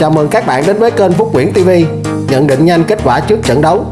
Chào mừng các bạn đến với kênh Phúc Nguyễn TV Nhận định nhanh kết quả trước trận đấu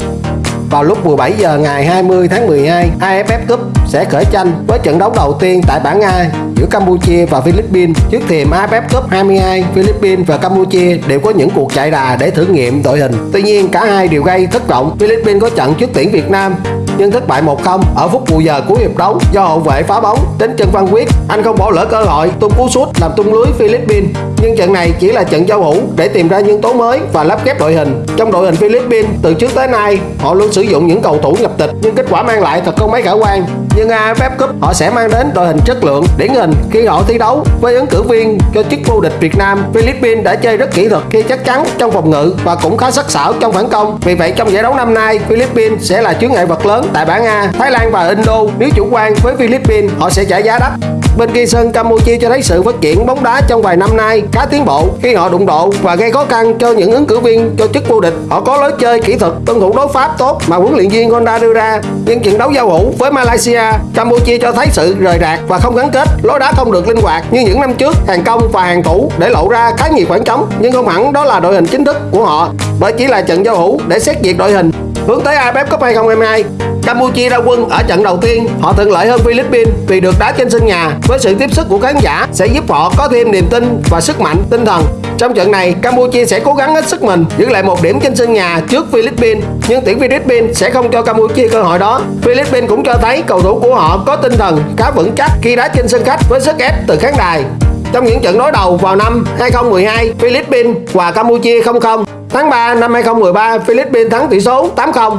Vào lúc 17 giờ ngày 20 tháng 12 AFF Cup sẽ khởi tranh với trận đấu đầu tiên tại bảng A giữa Campuchia và Philippines Trước thềm AFF Cup 22 Philippines và Campuchia đều có những cuộc chạy đà để thử nghiệm đội hình Tuy nhiên, cả hai đều gây thất vọng Philippines có trận trước tuyển Việt Nam, nhưng thất bại 1-0 ở phút bù giờ cuối hiệp đấu do hậu vệ phá bóng đến chân Văn Quyết. Anh không bỏ lỡ cơ hội, tung cú sút làm tung lưới Philippines. Trận này chỉ là trận giao hữu để tìm ra nhân tố mới và lắp ghép đội hình. Trong đội hình Philippines từ trước tới nay họ luôn sử dụng những cầu thủ nhập tịch nhưng kết quả mang lại thật không mấy khả quan. Nhưng AFF Cup họ sẽ mang đến đội hình chất lượng điển hình khi họ thi đấu với ứng cử viên cho chức vô địch Việt Nam. Philippines đã chơi rất kỹ thuật khi chắc chắn trong phòng ngự và cũng khá sắc sảo trong phản công. Vì vậy trong giải đấu năm nay Philippines sẽ là chướng ngại vật lớn tại bảng A, Thái Lan và Indo nếu chủ quan với Philippines họ sẽ trả giá đắt. Bên kia sân Campuchia cho thấy sự phát triển bóng đá trong vài năm nay cá tiến bộ khi họ đụng độ và gây khó khăn cho những ứng cử viên cho chức vô địch. Họ có lối chơi kỹ thuật, tuân thủ đối pháp tốt mà huấn luyện viên Honda đưa ra. Nhưng trận đấu giao hữu với Malaysia, Campuchia cho thấy sự rời rạc và không gắn kết, lối đá không được linh hoạt như những năm trước. Hàng công và hàng thủ để lộ ra khá nhiều khoảng trống, nhưng không hẳn đó là đội hình chính thức của họ, bởi chỉ là trận giao hữu để xét duyệt đội hình. Hướng tới AFF Cup 2022, Campuchia ra quân ở trận đầu tiên, họ thuận lợi hơn Philippines vì được đá trên sân nhà với sự tiếp sức của khán giả sẽ giúp họ có thêm niềm tin và sức mạnh tinh thần. Trong trận này, Campuchia sẽ cố gắng hết sức mình giữ lại một điểm trên sân nhà trước Philippines, nhưng tuyển Philippines sẽ không cho Campuchia cơ hội đó. Philippines cũng cho thấy cầu thủ của họ có tinh thần khá vững chắc khi đá trên sân khách với sức ép từ khán đài. Trong những trận đối đầu vào năm 2012, Philippines và Campuchia 0-0. Tháng 3 năm 2013, Philippines thắng tỷ số 8-0.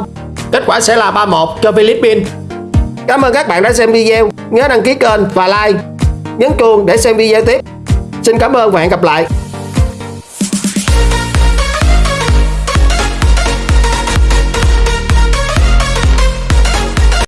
Kết quả sẽ là 3-1 cho Philippines. Cảm ơn các bạn đã xem video. Nhớ đăng ký kênh và like. Nhấn chuông để xem video tiếp. Xin cảm ơn và hẹn gặp lại.